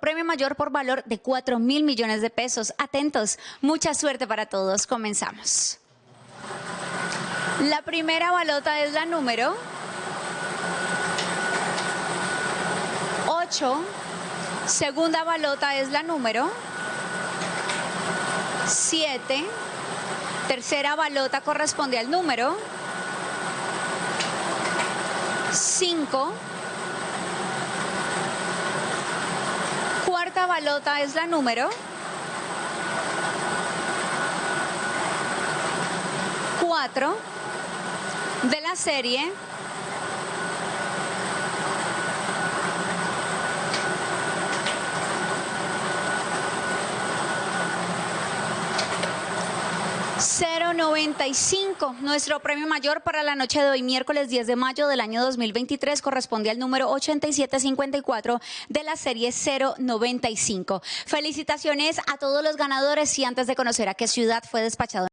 premio mayor por valor de 4 mil millones de pesos. Atentos, mucha suerte para todos. Comenzamos. La primera balota es la número 8. Segunda balota es la número 7. Tercera balota corresponde al número 5. Balota es la número 4 de la serie ...095... Nuestro premio mayor para la noche de hoy, miércoles 10 de mayo del año 2023... ...corresponde al número 8754 de la serie 095. Felicitaciones a todos los ganadores y antes de conocer a qué ciudad fue despachado...